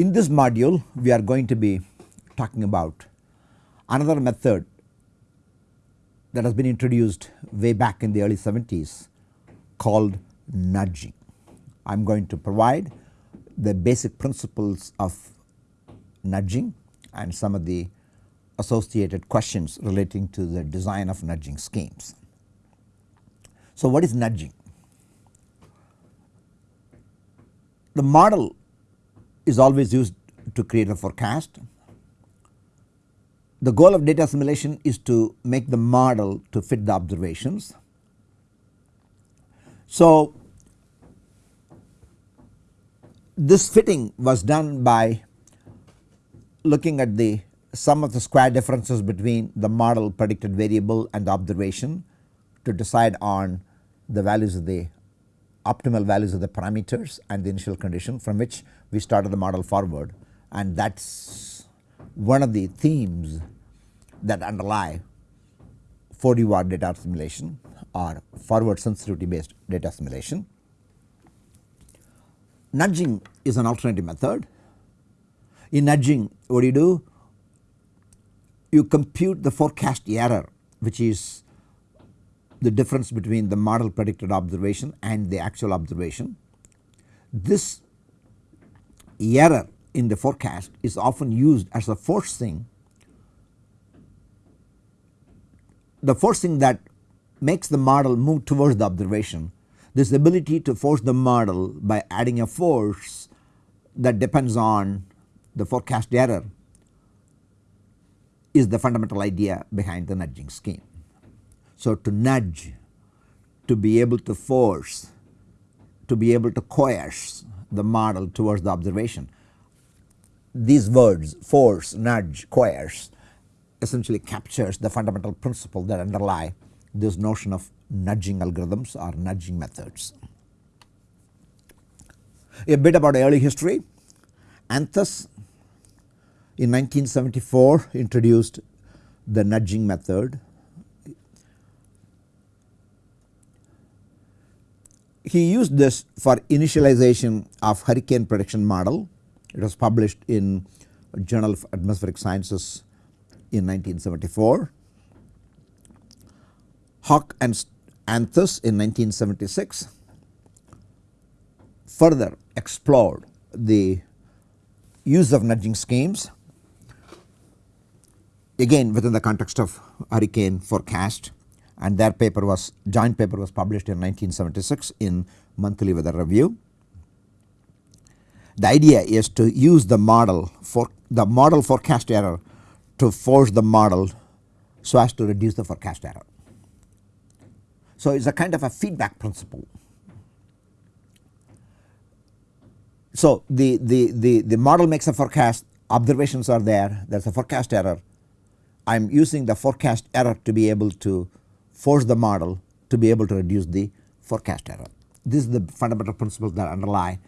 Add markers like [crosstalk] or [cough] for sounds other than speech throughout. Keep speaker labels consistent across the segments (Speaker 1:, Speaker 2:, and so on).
Speaker 1: In this module we are going to be talking about another method that has been introduced way back in the early 70s called nudging. I am going to provide the basic principles of nudging and some of the associated questions relating to the design of nudging schemes. So, what is nudging? The model is always used to create a forecast. The goal of data assimilation is to make the model to fit the observations. So, this fitting was done by looking at the sum of the square differences between the model predicted variable and the observation to decide on the values of the optimal values of the parameters and the initial condition from which we started the model forward and that is one of the themes that underlie 4D VAR data assimilation or forward sensitivity based data assimilation. Nudging is an alternative method. In nudging what do you do? You compute the forecast error which is the difference between the model predicted observation and the actual observation. This error in the forecast is often used as a forcing the forcing that makes the model move towards the observation. This ability to force the model by adding a force that depends on the forecast error is the fundamental idea behind the nudging scheme. So, to nudge, to be able to force, to be able to coerce the model towards the observation. These words force, nudge, coerce essentially captures the fundamental principle that underlie this notion of nudging algorithms or nudging methods. A bit about early history. Anthes in 1974 introduced the nudging method he used this for initialization of hurricane prediction model. It was published in Journal of Atmospheric Sciences in 1974. Hoke and Anthes in 1976 further explored the use of nudging schemes again within the context of hurricane forecast and their paper was joint paper was published in 1976 in monthly weather review. The idea is to use the model for the model forecast error to force the model so as to reduce the forecast error. So, it is a kind of a feedback principle. So, the, the, the, the model makes a forecast observations are there there is a forecast error I am using the forecast error to be able to force the model to be able to reduce the forecast error. This is the fundamental principles that underlie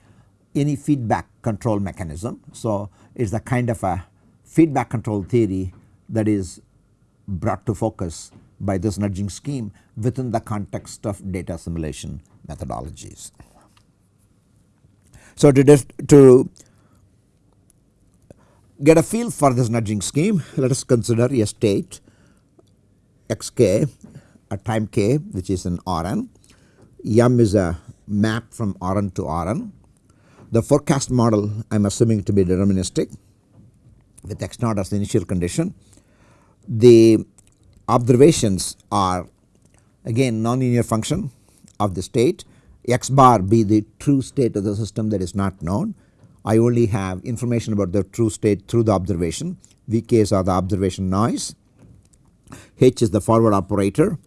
Speaker 1: any feedback control mechanism. So, it is a kind of a feedback control theory that is brought to focus by this nudging scheme within the context of data assimilation methodologies. So, to, to get a feel for this nudging scheme let us consider a state xk at time k which is an Rn. M is a map from Rn to Rn. The forecast model I am assuming to be deterministic with x naught as the initial condition. The observations are again nonlinear function of the state x bar be the true state of the system that is not known. I only have information about the true state through the observation vk's are the observation noise h is the forward operator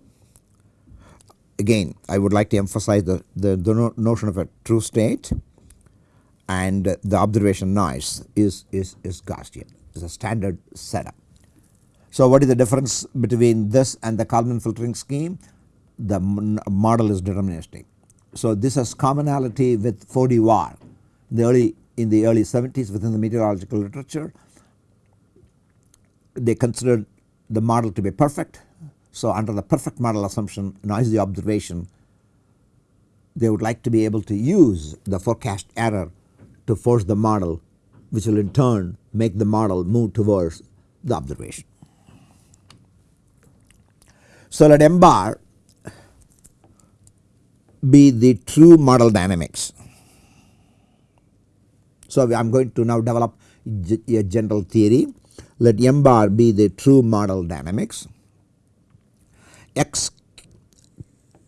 Speaker 1: again I would like to emphasize the, the, the notion of a true state and the observation noise is, is, is Gaussian is a standard setup. So, what is the difference between this and the Kalman filtering scheme? The model is deterministic. So, this has commonality with 4D VAR the early in the early 70s within the meteorological literature they considered the model to be perfect so, under the perfect model assumption noisy observation they would like to be able to use the forecast error to force the model which will in turn make the model move towards the observation. So, let m bar be the true model dynamics. So, I am going to now develop a general theory let m bar be the true model dynamics x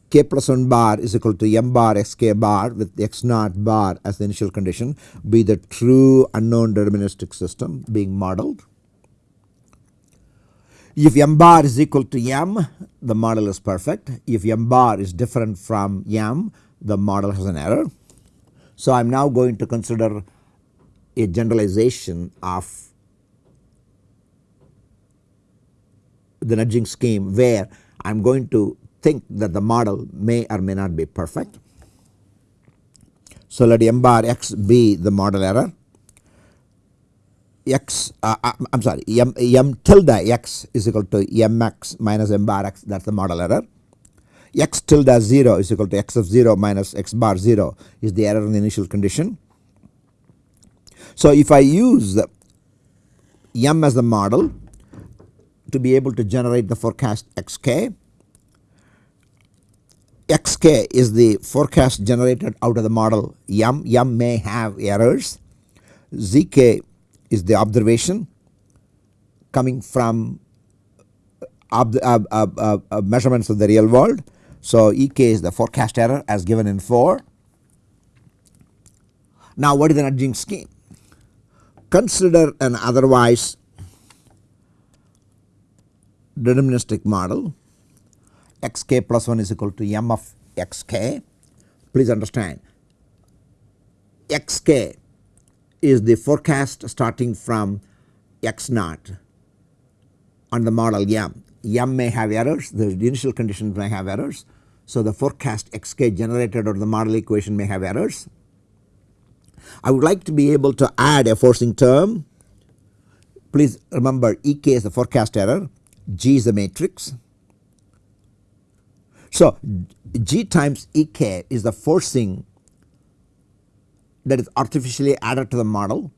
Speaker 1: k plus 1 bar is equal to m bar x k bar with x naught bar as the initial condition be the true unknown deterministic system being modeled. If m bar is equal to m the model is perfect if m bar is different from m the model has an error. So, I am now going to consider a generalization of the nudging scheme where I am going to think that the model may or may not be perfect. So, let m bar x be the model error x uh, I am sorry m, m tilde x is equal to mx minus m bar x that is the model error x tilde 0 is equal to x of 0 minus x bar 0 is the error in the initial condition. So, if I use m as the model to be able to generate the forecast xk. xk is the forecast generated out of the model m, m may have errors, zk is the observation coming from ob uh, uh, uh, measurements of the real world. So, ek is the forecast error as given in 4. Now, what is the nudging scheme? Consider an otherwise deterministic model xk plus 1 is equal to m of xk. Please understand xk is the forecast starting from x naught on the model m. m may have errors the initial conditions may have errors. So, the forecast xk generated or the model equation may have errors. I would like to be able to add a forcing term. Please remember ek is the forecast error G is the matrix. So, G times Ek is the forcing that is artificially added to the model.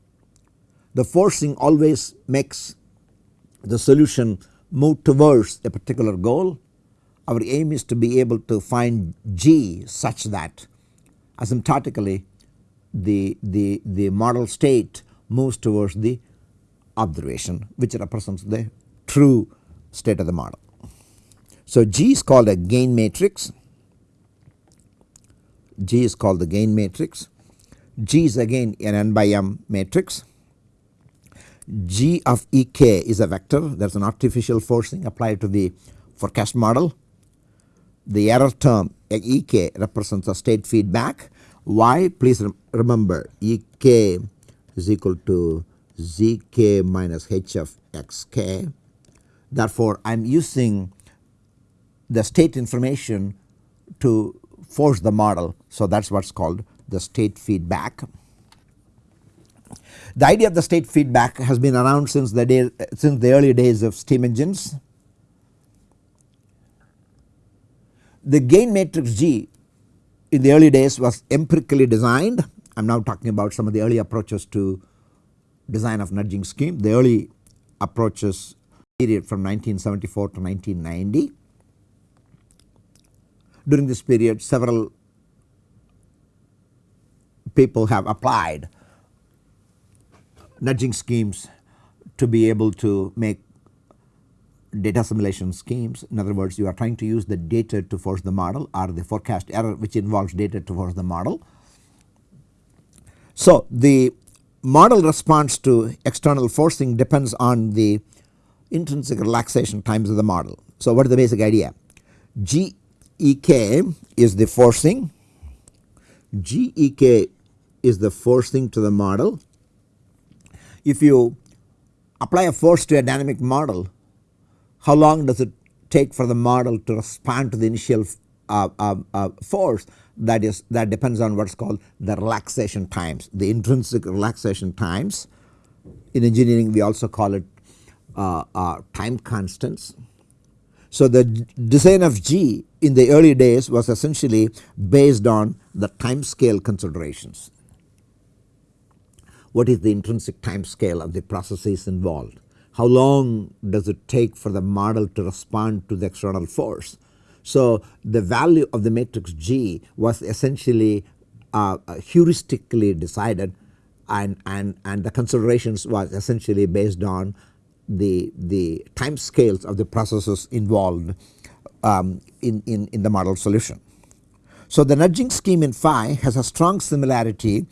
Speaker 1: The forcing always makes the solution move towards a particular goal. Our aim is to be able to find G such that asymptotically the, the, the model state moves towards the observation which represents the true state of the model. So, G is called a gain matrix, G is called the gain matrix, G is again an n by m matrix, G of Ek is a vector there is an artificial forcing applied to the forecast model. The error term Ek represents a state feedback. Why? Please remember Ek is equal to Zk minus h of xk Therefore, I am using the state information to force the model. So, that is what is called the state feedback. The idea of the state feedback has been around since the day since the early days of steam engines. The gain matrix G in the early days was empirically designed. I am now talking about some of the early approaches to design of nudging scheme. The early approaches period from 1974 to 1990. During this period several people have applied nudging schemes to be able to make data assimilation schemes. In other words you are trying to use the data to force the model or the forecast error which involves data to force the model. So, the model response to external forcing depends on the intrinsic relaxation times of the model. So, what is the basic idea? GEK is the forcing, GEK is the forcing to the model. If you apply a force to a dynamic model, how long does it take for the model to respond to the initial uh, uh, uh, force that is that depends on what is called the relaxation times, the intrinsic relaxation times. In engineering we also call it uh, uh, time constants. So, the design of G in the early days was essentially based on the time scale considerations. what is the intrinsic time scale of the processes involved. How long does it take for the model to respond to the external force. So, the value of the matrix G was essentially uh, heuristically decided and, and, and the considerations was essentially based on the, the time scales of the processes involved um, in, in, in the model solution. So, the nudging scheme in phi has a strong similarity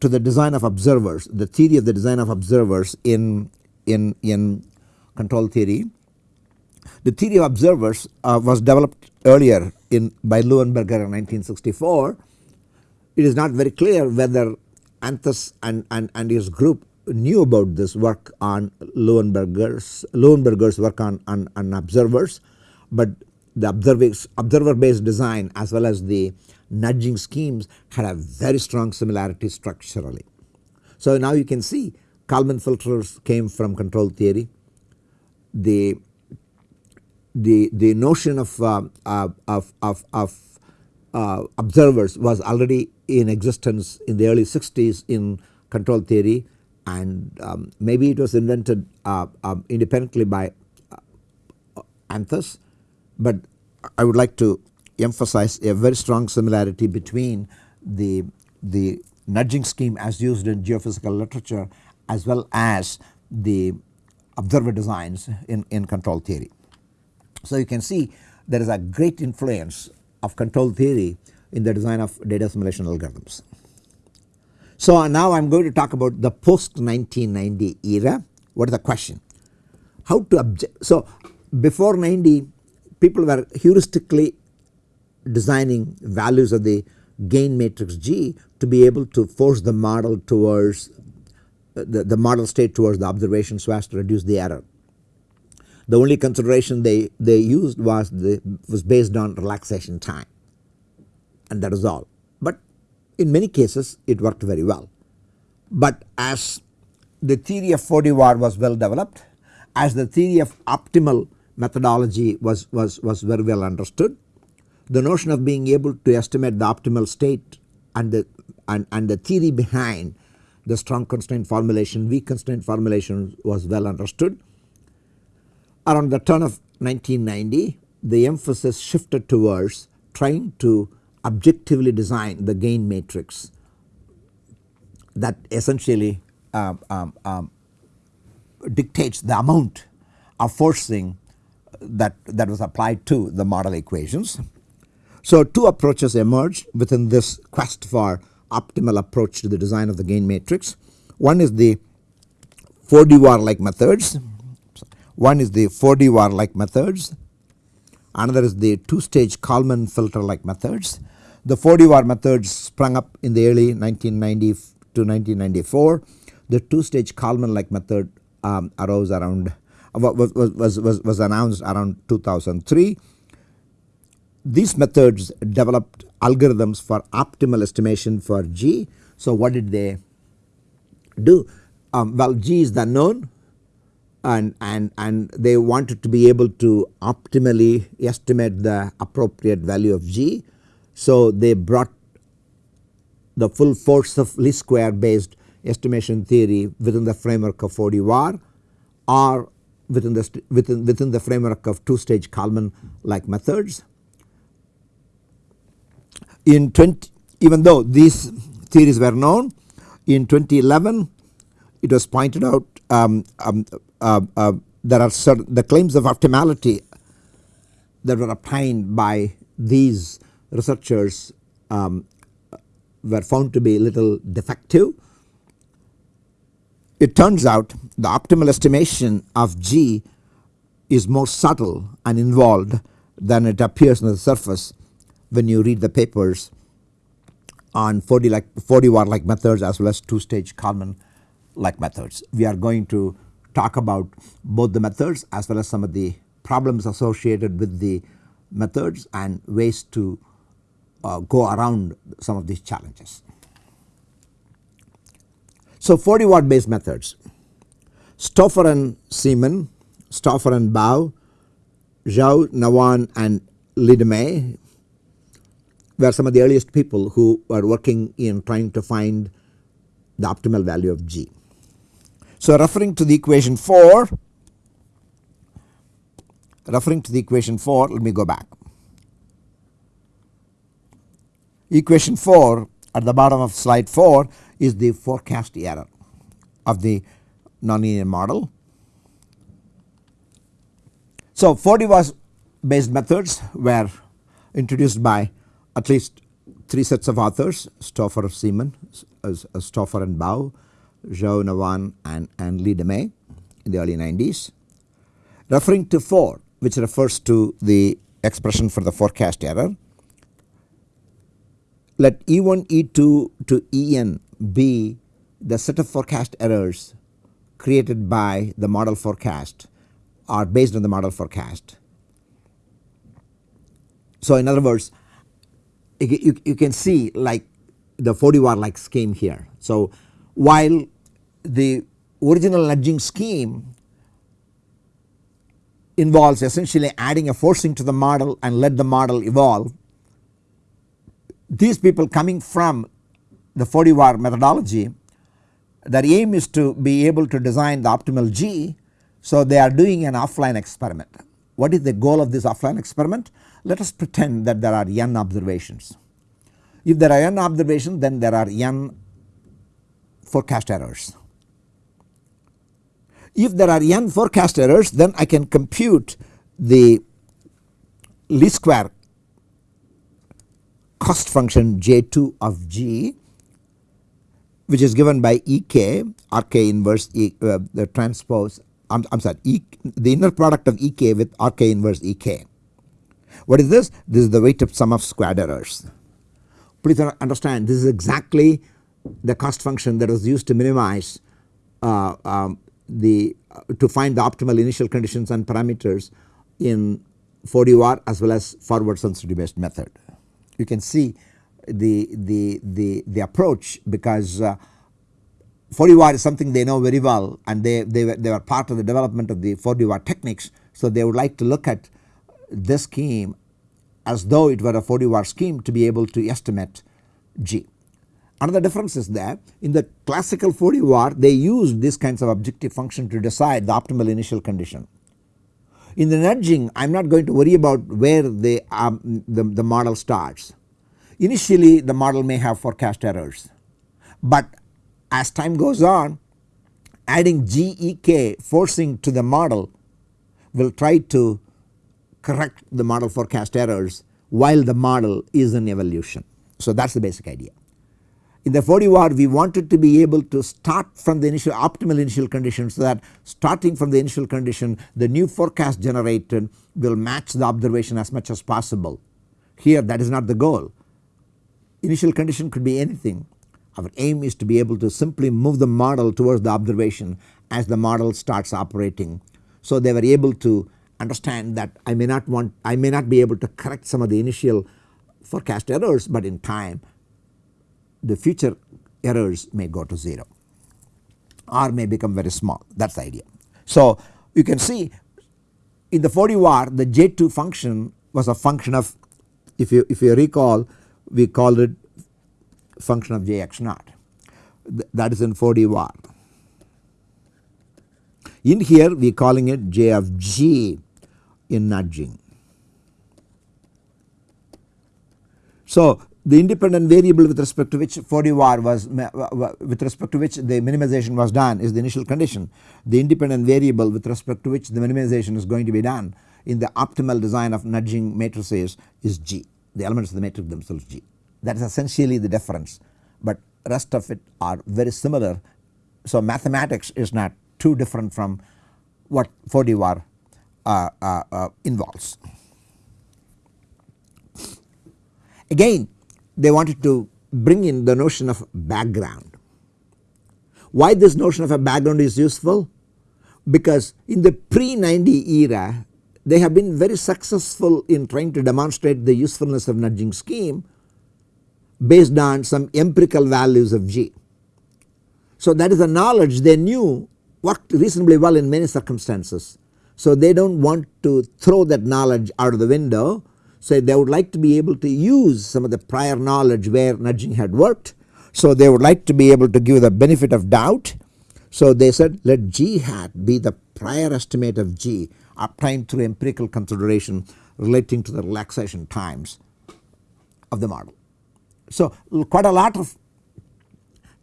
Speaker 1: to the design of observers, the theory of the design of observers in, in, in control theory. The theory of observers uh, was developed earlier in by Luenberger in 1964. It is not very clear whether Anthes and, and, and his group knew about this work on Luenberger's, Luenberger's work on, on, on observers, but the observer based design as well as the nudging schemes had a very strong similarity structurally. So now you can see Kalman filters came from control theory. The the the notion of uh, uh, of of, of uh, observers was already in existence in the early 60s in control theory and um, maybe it was invented uh, um, independently by uh, Anthes, but I would like to emphasize a very strong similarity between the, the nudging scheme as used in geophysical literature as well as the observer designs in, in control theory. So you can see there is a great influence of control theory in the design of data assimilation algorithms. So now I am going to talk about the post 1990 era. What is the question? How to object? So before 90 people were heuristically designing values of the gain matrix G to be able to force the model towards the, the model state towards the observation so as to reduce the error. The only consideration they, they used was the was based on relaxation time and that is all. In many cases it worked very well. But as the theory of 4D Var was well developed, as the theory of optimal methodology was, was, was very well understood, the notion of being able to estimate the optimal state and the, and, and the theory behind the strong constraint formulation, weak constraint formulation was well understood. Around the turn of 1990 the emphasis shifted towards trying to objectively design the gain matrix that essentially uh, um, um, dictates the amount of forcing that, that was applied to the model equations. So two approaches emerged within this quest for optimal approach to the design of the gain matrix. One is the 4D Var like methods, one is the 4D Var like methods, another is the two stage Kalman filter like methods the 4D Var methods sprung up in the early 1990 to 1994. The two stage Kalman like method um, arose around was, was, was, was announced around 2003. These methods developed algorithms for optimal estimation for G. So what did they do? Um, well G is the known and, and, and they wanted to be able to optimally estimate the appropriate value of G so they brought the full force of least square based estimation theory within the framework of 4D Var or within the within within the framework of two stage Kalman like methods. In 20 even though these theories were known in 2011 it was pointed out um, um, there are certain the claims of optimality that were obtained by these researchers um, were found to be a little defective. It turns out the optimal estimation of G is more subtle and involved than it appears on the surface when you read the papers on 4D like 4D Var like methods as well as two stage Kalman like methods. We are going to talk about both the methods as well as some of the problems associated with the methods and ways to uh, go around some of these challenges. So 4D war based methods Stauffer and Seaman, Stauffer and Bao, Zhao, Navon and Le Dimet were some of the earliest people who were working in trying to find the optimal value of G. So referring to the equation 4 referring to the equation 4 let me go back. Equation 4 at the bottom of slide 4 is the forecast error of the nonlinear model. So 4D was based methods were introduced by at least 3 sets of authors Stauffer, Seaman, Stauffer and Bao, Zou Navon and, and Le Dimet in the early 90s. Referring to 4 which refers to the expression for the forecast error. Let E1, E2 to En be the set of forecast errors created by the model forecast or based on the model forecast. So in other words you, you, you can see like the 4D Var like scheme here. So while the original nudging scheme involves essentially adding a forcing to the model and let the model evolve. These people coming from the 4D Var methodology their aim is to be able to design the optimal G. So they are doing an offline experiment. What is the goal of this offline experiment? Let us pretend that there are n observations. If there are n observations then there are n forecast errors. If there are n forecast errors then I can compute the least square cost function J2 of G which is given by Ek Rk inverse e, uh, the transpose I am sorry e, the inner product of Ek with Rk inverse Ek. What is this? This is the weighted sum of squared errors. Please understand this is exactly the cost function that was used to minimize uh, um, the uh, to find the optimal initial conditions and parameters in 4D Var as well as forward sensitivity based method. You can see the, the, the, the approach because uh, 4D Var is something they know very well and they, they, were, they were part of the development of the 4D Var techniques. So they would like to look at this scheme as though it were a 4D Var scheme to be able to estimate G. Another difference is that in the classical 4D Var they used these kinds of objective function to decide the optimal initial condition. In the nudging I am not going to worry about where the, um, the, the model starts. Initially the model may have forecast errors but as time goes on adding GEK forcing to the model will try to correct the model forecast errors while the model is in evolution. So that is the basic idea. In the 4D Var we wanted to be able to start from the initial optimal initial condition so that starting from the initial condition the new forecast generated will match the observation as much as possible. Here that is not the goal. Initial condition could be anything. Our aim is to be able to simply move the model towards the observation as the model starts operating. So they were able to understand that I may not want I may not be able to correct some of the initial forecast errors but in time the future errors may go to 0 or may become very small that is the idea. So you can see in the 4D Var the J2 function was a function of if you if you recall we called it function of Jx naught that is in 4D Var. In here we are calling it J of G in nudging. So the independent variable with respect to which 4D Var was with respect to which the minimization was done is the initial condition. The independent variable with respect to which the minimization is going to be done in the optimal design of nudging matrices is G the elements of the matrix themselves G that is essentially the difference but rest of it are very similar. So mathematics is not too different from what 4D Var uh, uh, uh, involves. Again they wanted to bring in the notion of background. Why this notion of a background is useful? Because in the pre 90 era they have been very successful in trying to demonstrate the usefulness of nudging scheme based on some empirical values of G. So that is a knowledge they knew worked reasonably well in many circumstances. So they do not want to throw that knowledge out of the window so they would like to be able to use some of the prior knowledge where nudging had worked So they would like to be able to give the benefit of doubt. So they said let g hat be the prior estimate of g obtained through empirical consideration relating to the relaxation times of the model. So quite a lot of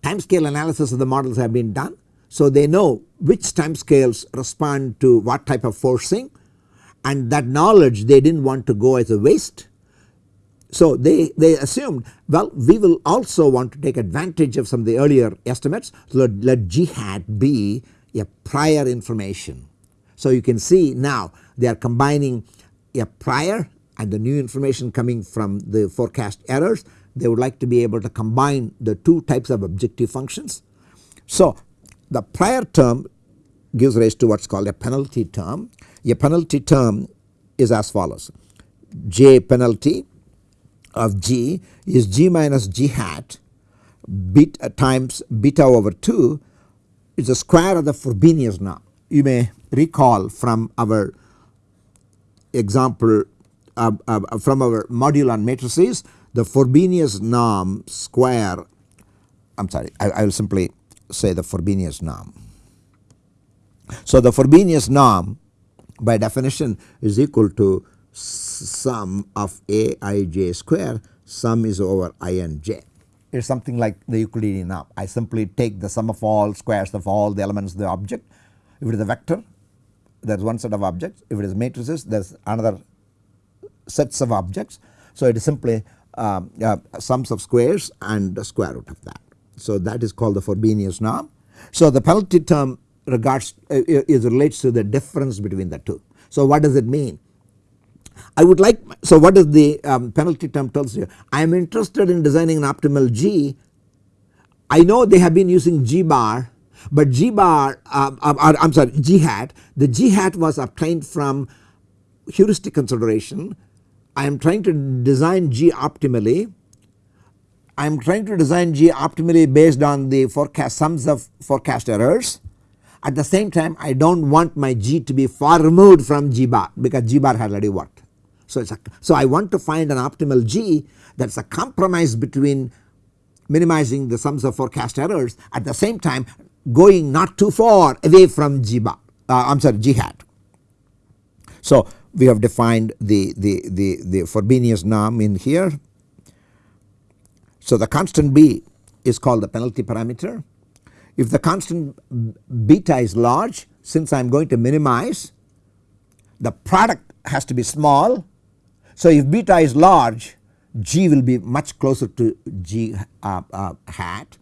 Speaker 1: time scale analysis of the models have been done. So they know which time scales respond to what type of forcing and that knowledge they did not want to go as a waste. So they, they assumed well we will also want to take advantage of some of the earlier estimates so let, let G hat be a prior information. So you can see now they are combining a prior and the new information coming from the forecast errors they would like to be able to combine the two types of objective functions. So the prior term gives rise to what is called a penalty term. A penalty term is as follows j penalty of g is g minus g hat beta times beta over 2 is the square of the Frobenius norm. You may recall from our example uh, uh, from our module on matrices the Frobenius norm square I am sorry I, I will simply say the Frobenius norm. So the Frobenius norm by definition is equal to sum of a i j square sum is over i and j. It is something like the Euclidean norm. I simply take the sum of all squares of all the elements of the object. If it is a vector there is one set of objects. If it is matrices there is another sets of objects. So it is simply um, uh, sums of squares and the square root of that. So that is called the Frobenius norm. So the penalty term regards uh, is relates to the difference between the two. So what does it mean? I would like so what is the um, penalty term tells you I am interested in designing an optimal G I know they have been using G bar but G bar uh, uh, I am sorry G hat the G hat was obtained from heuristic consideration I am trying to design G optimally I am trying to design G optimally based on the forecast sums of forecast errors. At the same time I do not want my G to be far removed from G bar because G bar has already worked. So, a, so I want to find an optimal G that is a compromise between minimizing the sums of forecast errors at the same time going not too far away from G bar uh, I am sorry G hat. So we have defined the, the, the, the Frobenius norm in here so the constant b is called the penalty parameter. If the constant beta is large since I am going to minimize the product has to be small. So if beta is large g will be much closer to g uh, uh, hat.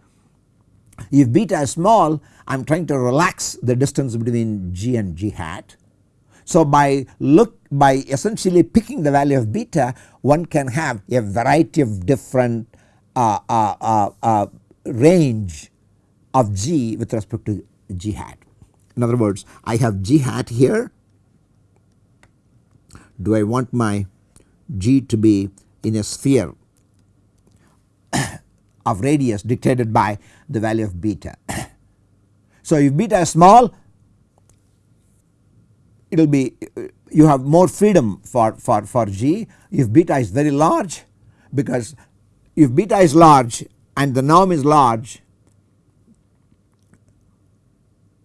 Speaker 1: If beta is small I am trying to relax the distance between g and g hat. So by look by essentially picking the value of beta one can have a variety of different uh, uh, uh, range of g with respect to g hat. In other words I have g hat here do I want my g to be in a sphere [coughs] of radius dictated by the value of beta. [coughs] so if beta is small it will be uh, you have more freedom for, for, for g if beta is very large because if beta is large and the norm is large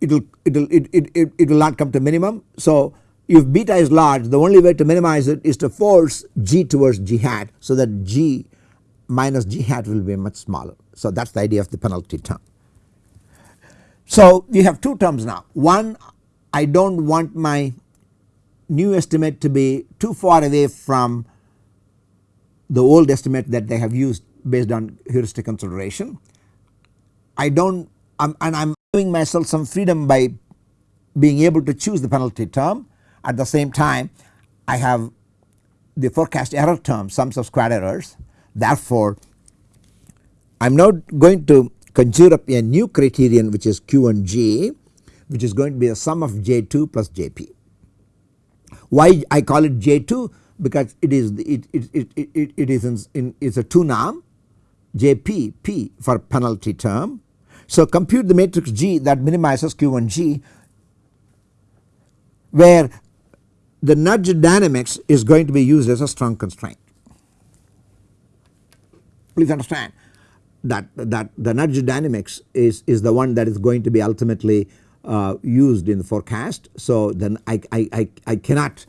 Speaker 1: it will it will it, it, it, it will not come to minimum. So if beta is large the only way to minimize it is to force g towards g hat so that g minus g hat will be much smaller. So that is the idea of the penalty term. So we have two terms now one I do not want my new estimate to be too far away from the old estimate that they have used based on heuristic consideration. I do not and I am giving myself some freedom by being able to choose the penalty term at the same time I have the forecast error term sums of square errors therefore I am now going to conjure up a new criterion which is Q1G which is going to be a sum of J2 plus JP. Why I call it J2 because it is it it it it, it is in, in is a 2 norm JP P for penalty term. So compute the matrix G that minimizes Q1G where the nudge dynamics is going to be used as a strong constraint. Please understand that that the nudge dynamics is is the one that is going to be ultimately uh, used in the forecast. So then I, I, I, I cannot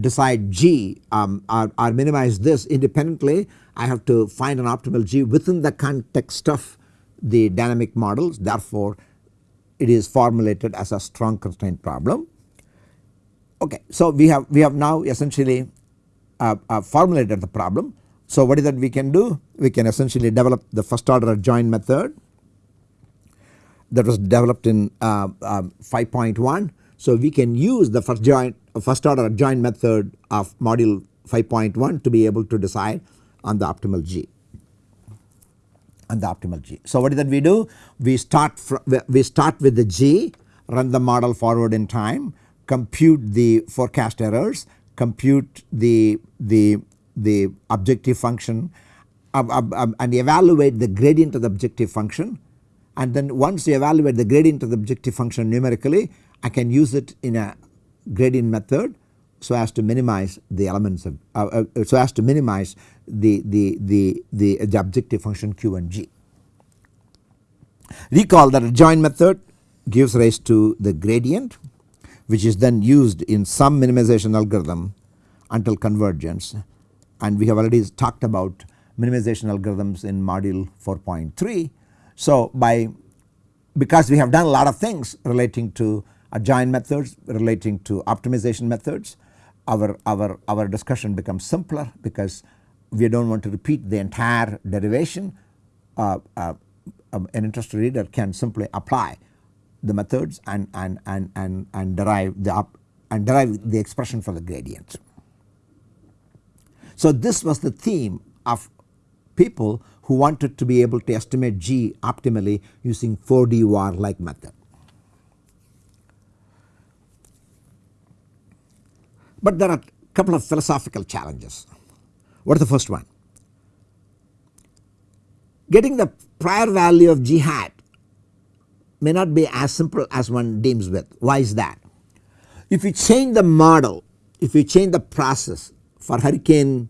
Speaker 1: decide G um, or, or minimize this independently. I have to find an optimal G within the context of the dynamic models therefore it is formulated as a strong constraint problem. Okay, so we have we have now essentially uh, uh, formulated the problem. So what is that we can do? We can essentially develop the first order adjoint method that was developed in uh, um, 5.1. So we can use the first joint first order adjoint method of module 5.1 to be able to decide on the optimal G on the optimal G. So what is that we do? We start from we start with the G run the model forward in time compute the forecast errors compute the the the objective function and evaluate the gradient of the objective function and then once you evaluate the gradient of the objective function numerically I can use it in a gradient method so as to minimize the elements of uh, uh, so as to minimize the, the, the, the, the objective function q and g. Recall that adjoint method gives rise to the gradient which is then used in some minimization algorithm until convergence and we have already talked about minimization algorithms in module 4.3. So by because we have done a lot of things relating to adjoint methods relating to optimization methods our, our, our discussion becomes simpler because we do not want to repeat the entire derivation uh, uh, um, an interested reader can simply apply the methods and, and, and, and, and derive the up and derive the expression for the gradient. So this was the theme of people who wanted to be able to estimate G optimally using 4D Var like method. But there are a couple of philosophical challenges. What is the first one? Getting the prior value of G hat may not be as simple as one deems with. Why is that? If you change the model, if you change the process for hurricane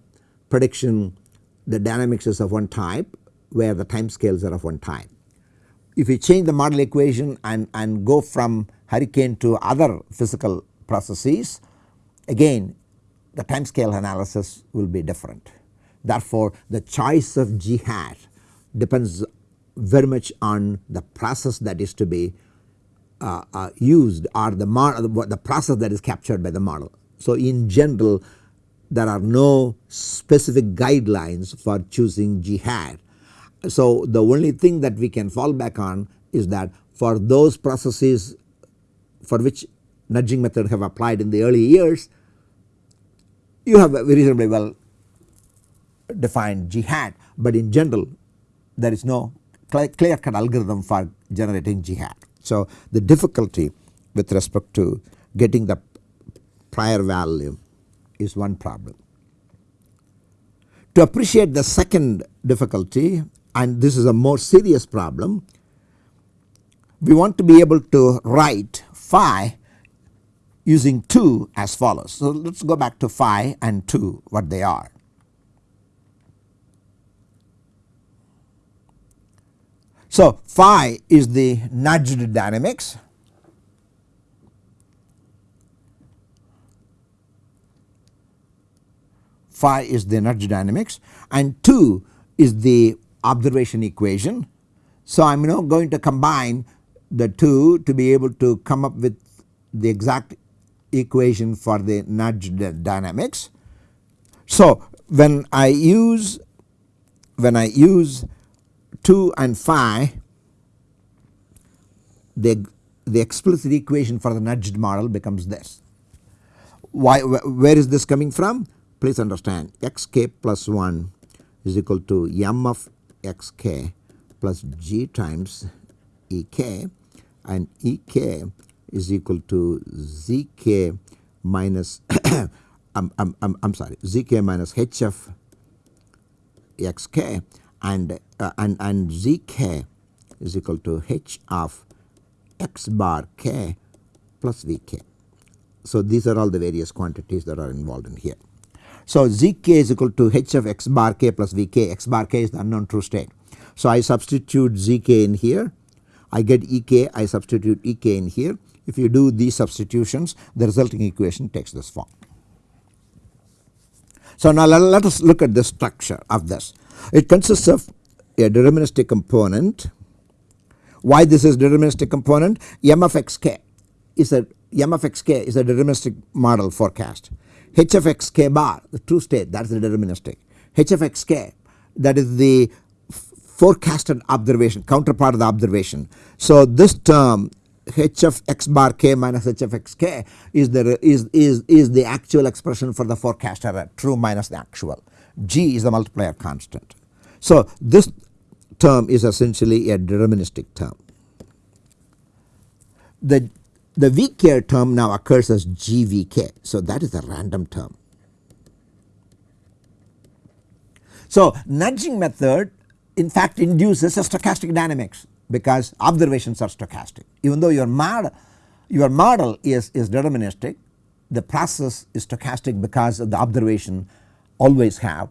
Speaker 1: prediction the dynamics is of one type where the time scales are of one type. If you change the model equation and, and go from hurricane to other physical processes again the time scale analysis will be different. Therefore the choice of G hat depends very much on the process that is to be uh, uh, used or the, the process that is captured by the model. So in general there are no specific guidelines for choosing G hat. So the only thing that we can fall back on is that for those processes for which nudging method have applied in the early years you have a reasonably well defined G hat but in general there is no clear cut algorithm for generating G hat. So the difficulty with respect to getting the prior value is one problem. To appreciate the second difficulty and this is a more serious problem we want to be able to write phi using 2 as follows. So let us go back to phi and 2 what they are. So phi is the nudged dynamics phi is the energy dynamics and 2 is the observation equation. So I am now going to combine the 2 to be able to come up with the exact equation for the nudge dynamics. So when I use when I use 2 and phi the, the explicit equation for the nudged model becomes this. Why where is this coming from? Please understand xk plus 1 is equal to m of xk plus g times ek and ek is equal to zk minus [coughs] I'm, I'm, I'm, I'm sorry zk minus hf xk and, uh, and, and zk is equal to h of x bar k plus vk. So these are all the various quantities that are involved in here. So zk is equal to h of x bar k plus vk, x bar k is the unknown true state. So, I substitute zk in here I get ek I substitute ek in here if you do these substitutions the resulting equation takes this form. So, now let, let us look at the structure of this. It consists of a deterministic component. Why this is deterministic component? M of xk is a m of xk is a deterministic model forecast h of xk bar the true state that is the deterministic. H of xk that is the forecasted observation counterpart of the observation. So, this term h of x bar k minus h of x k is the is, is, is the actual expression for the forecast error true minus the actual g is the multiplier constant. So, this term is essentially a deterministic term. The, the vk term now occurs as gvk. So, that is a random term. So, nudging method in fact induces a stochastic dynamics because observations are stochastic. Even though your model, your model is, is deterministic the process is stochastic because the observation always have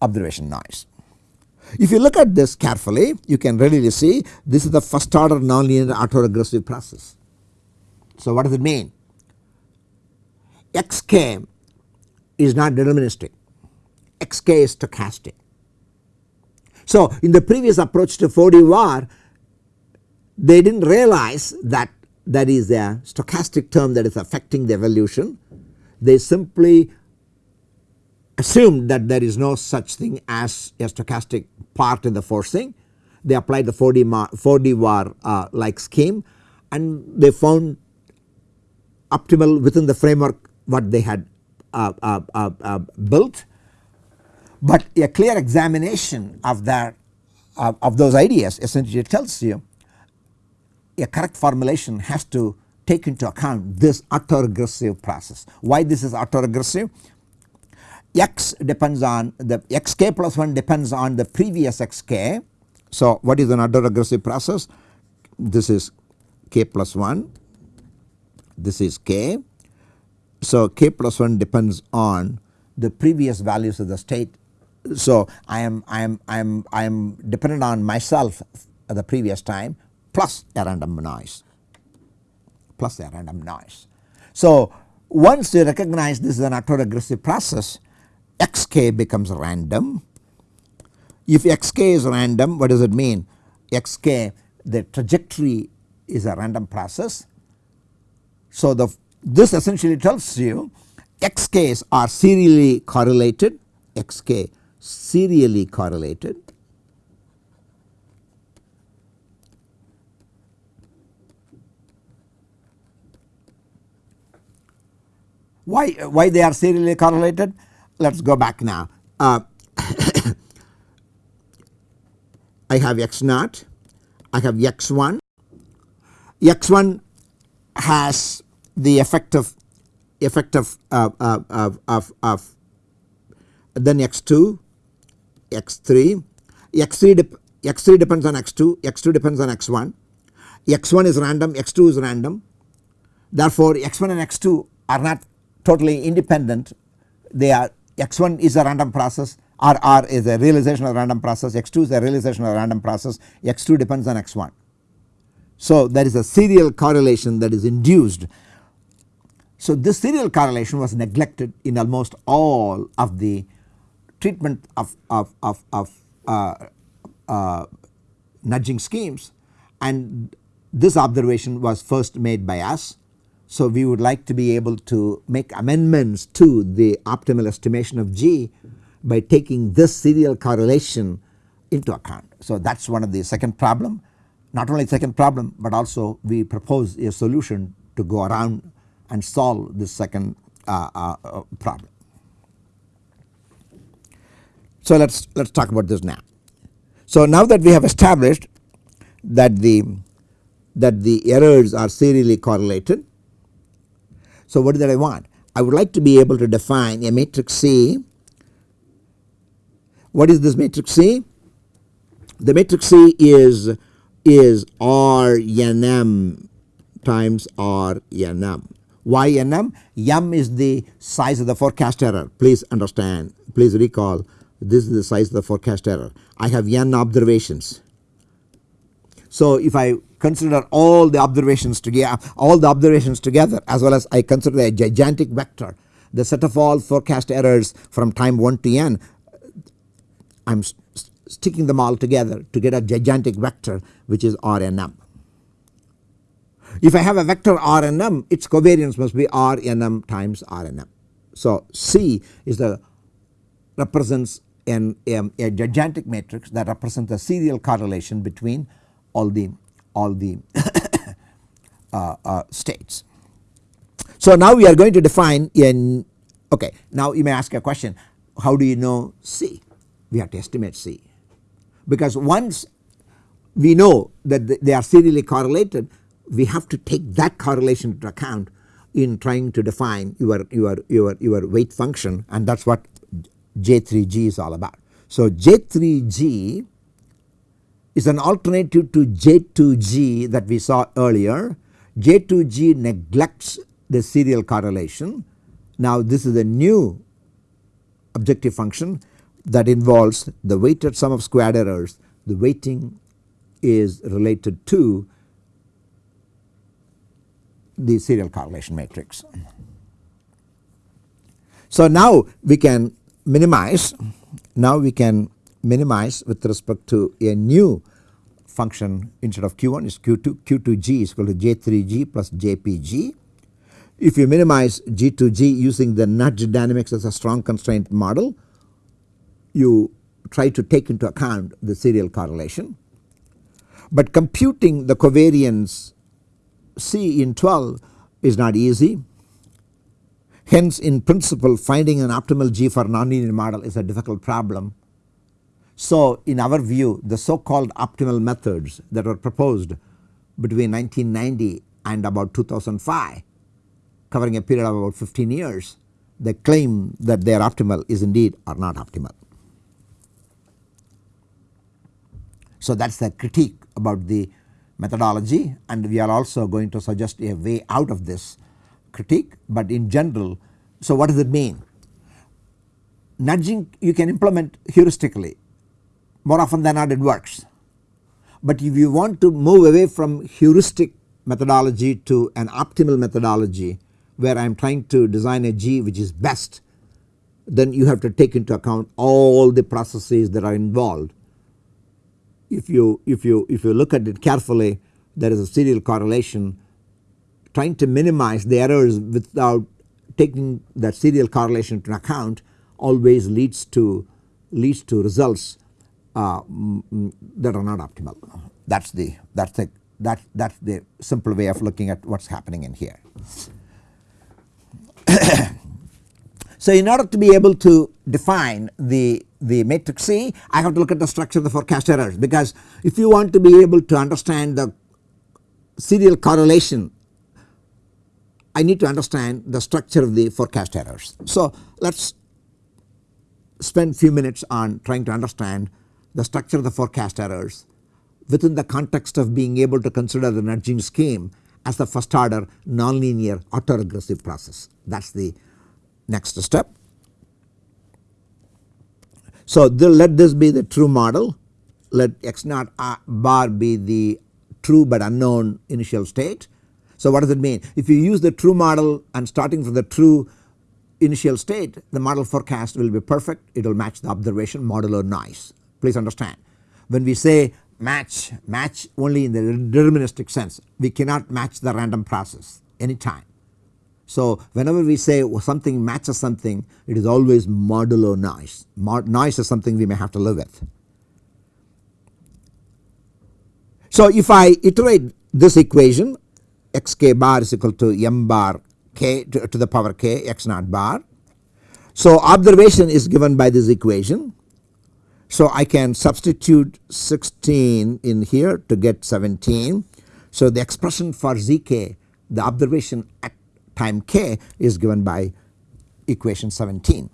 Speaker 1: observation noise. If you look at this carefully you can readily see this is the first order nonlinear autoregressive process. So what does it mean? xk is not deterministic, xk is stochastic. So in the previous approach to 4D Var they did not realize that that is a stochastic term that is affecting the evolution. They simply assumed that there is no such thing as a stochastic part in the forcing. They applied the 4D, 4D Var uh, like scheme and they found optimal within the framework what they had uh, uh, uh, uh built but a clear examination of that of, of those ideas essentially tells you a correct formulation has to take into account this autoregressive process. Why this is autoregressive? x depends on the xk plus 1 depends on the previous xk. So what is an autoregressive process? This is k plus 1, this is k. So k plus 1 depends on the previous values of the state so I am I am I am I am dependent on myself at the previous time plus a random noise plus a random noise. So once you recognize this is an autoregressive process xk becomes random. If xk is random what does it mean? xk the trajectory is a random process. So the this essentially tells you xk's are serially correlated xk serially correlated why why they are serially correlated? Let us go back now. Uh, [coughs] I have x naught. I have x1 x1 has the effect of effect of uh, uh, of, of, of then x2 x3, x3, x3 depends on x2, x2 depends on x1, x1 is random, x2 is random. Therefore, x1 and x2 are not totally independent, they are x1 is a random process RR is a realization of random process, x2 is a realization of random process, x2 depends on x1. So there is a serial correlation that is induced. So this serial correlation was neglected in almost all of the treatment of, of, of, of uh, uh, nudging schemes and this observation was first made by us. So we would like to be able to make amendments to the optimal estimation of G by taking this serial correlation into account. So that is one of the second problem not only second problem but also we propose a solution to go around and solve this second uh, uh, problem. So let us let us talk about this now. So now that we have established that the that the errors are serially correlated. So what did I want? I would like to be able to define a matrix C. What is this matrix C? The matrix C is is RNM times RNM. Why? M is the size of the forecast error. Please understand, please recall this is the size of the forecast error. I have n observations. So if I consider all the observations together all the observations together as well as I consider a gigantic vector the set of all forecast errors from time 1 to n I am sticking them all together to get a gigantic vector which is Rnm. If I have a vector Rnm its covariance must be Rnm times Rnm. So C is the represents an, a, a gigantic matrix that represents the serial correlation between all the all the [coughs] uh, uh, states. So now we are going to define in okay now you may ask a question how do you know C? We have to estimate C because once we know that they are serially correlated we have to take that correlation into account in trying to define your your your your weight function and that is what J3G is all about. So J3G is an alternative to J2G that we saw earlier. J2G neglects the serial correlation. Now this is a new objective function that involves the weighted sum of squared errors. The weighting is related to the serial correlation matrix. So now we can minimize, now we can minimize with respect to a new function instead of q1 is q2, q2g is equal to j3g plus jpg. If you minimize g2g using the nudge dynamics as a strong constraint model, you try to take into account the serial correlation. But computing the covariance C in 12 is not easy Hence in principle finding an optimal G for nonlinear model is a difficult problem. So in our view the so called optimal methods that were proposed between 1990 and about 2005 covering a period of about 15 years the claim that they are optimal is indeed are not optimal. So that is the critique about the methodology and we are also going to suggest a way out of this critique but in general so what does it mean? Nudging you can implement heuristically more often than not it works. But if you want to move away from heuristic methodology to an optimal methodology where I am trying to design a G which is best then you have to take into account all the processes that are involved. If you if you if you look at it carefully there is a serial correlation trying to minimize the errors without taking that serial correlation into account always leads to leads to results Uh, that are not optimal. That is the that is the that that's the simple way of looking at what is happening in here. [coughs] so in order to be able to define the the matrix C I have to look at the structure of the forecast errors because if you want to be able to understand the serial correlation I need to understand the structure of the forecast errors. So let us spend few minutes on trying to understand the structure of the forecast errors within the context of being able to consider the nudging scheme as the first order nonlinear autoregressive process. That is the next step. So let this be the true model. Let x naught uh, bar be the true but unknown initial state. So what does it mean? If you use the true model and starting from the true initial state the model forecast will be perfect. It will match the observation modulo noise please understand. When we say match match only in the deterministic sense we cannot match the random process anytime. So whenever we say something matches something it is always modulo noise Mod noise is something we may have to live with. So if I iterate this equation xk bar is equal to m bar k to, to the power k x naught bar. So observation is given by this equation. So I can substitute 16 in here to get 17. So the expression for zk the observation at time k is given by equation 17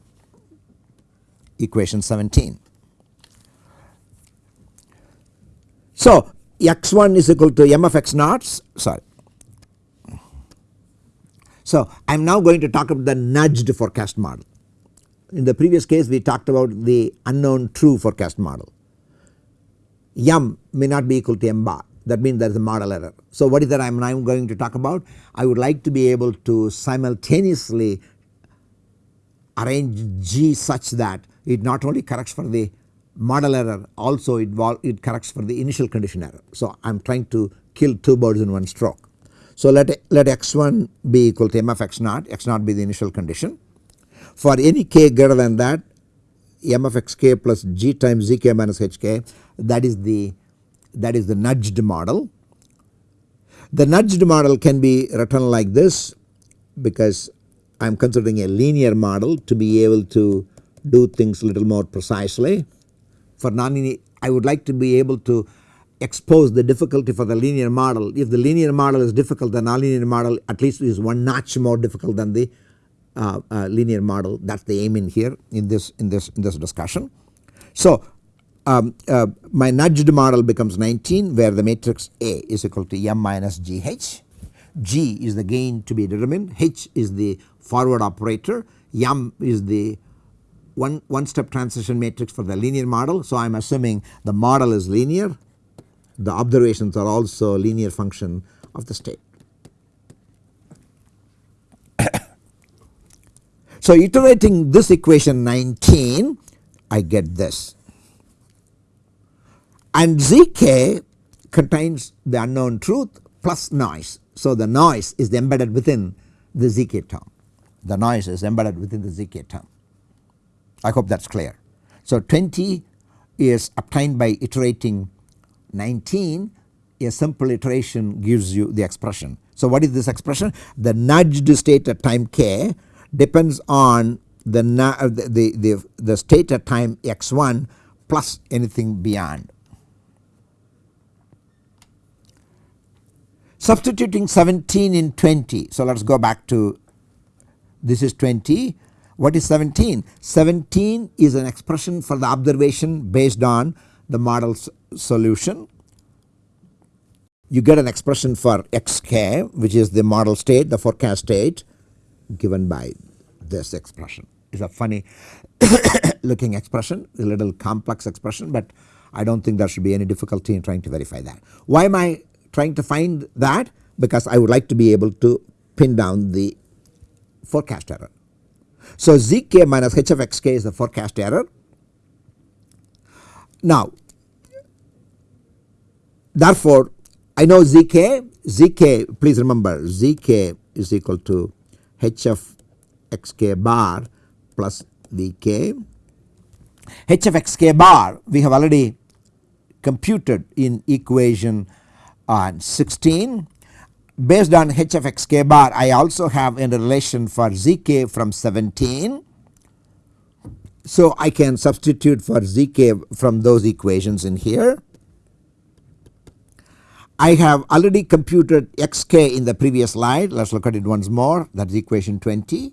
Speaker 1: equation 17. So x1 is equal to m of x naught sorry so I am now going to talk about the nudged forecast model. In the previous case we talked about the unknown true forecast model. M may not be equal to M bar that means there is a model error. So what is that I am now going to talk about? I would like to be able to simultaneously arrange G such that it not only corrects for the model error also it, it corrects for the initial condition error. So I am trying to kill two birds in one stroke. So let, let x1 be equal to m of x naught, x naught be the initial condition. For any k greater than that m of xk plus g times zk minus hk that is the that is the nudged model. The nudged model can be written like this because I am considering a linear model to be able to do things a little more precisely. For non I would like to be able to expose the difficulty for the linear model. If the linear model is difficult the nonlinear model at least is one notch more difficult than the uh, uh, linear model that is the aim in here in this in this in this discussion. So um, uh, my nudged model becomes 19 where the matrix A is equal to m minus gh. G is the gain to be determined, H is the forward operator, m is the one, one step transition matrix for the linear model. So I am assuming the model is linear, the observations are also linear function of the state. So iterating this equation 19 I get this and Zk contains the unknown truth plus noise. So the noise is embedded within the Zk term. The noise is embedded within the Zk term. I hope that is clear. So 20 is obtained by iterating 19 a simple iteration gives you the expression. So what is this expression? The nudged state at time k depends on uh, the, the, the, the state at time x1 plus anything beyond. Substituting 17 in 20. So let us go back to this is 20. What is 17? 17 is an expression for the observation based on the model's solution. You get an expression for xk which is the model state the forecast state given by this expression. is a funny [coughs] looking expression a little complex expression but I do not think there should be any difficulty in trying to verify that. Why am I trying to find that because I would like to be able to pin down the forecast error. So zk minus h of xk is the forecast error. Now therefore I know zk, zk please remember zk is equal to h of xk bar plus vk. h of xk bar we have already computed in equation on 16 based on h of x k bar I also have a relation for zk from 17. So I can substitute for zk from those equations in here. I have already computed xk in the previous slide let us look at it once more that is equation 20.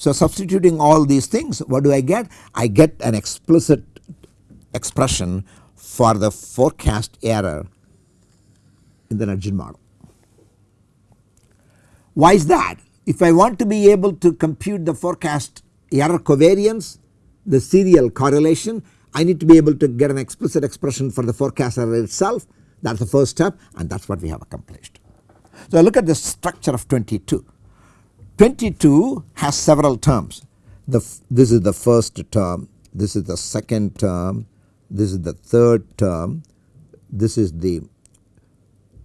Speaker 1: So substituting all these things what do I get? I get an explicit expression for the forecast error in the nudged model. Why is that? If I want to be able to compute the forecast error covariance the serial correlation I need to be able to get an explicit expression for the forecast error itself that is the first step and that is what we have accomplished. So look at the structure of 22. 22 has several terms the this is the first term this is the second term this is the third term this is the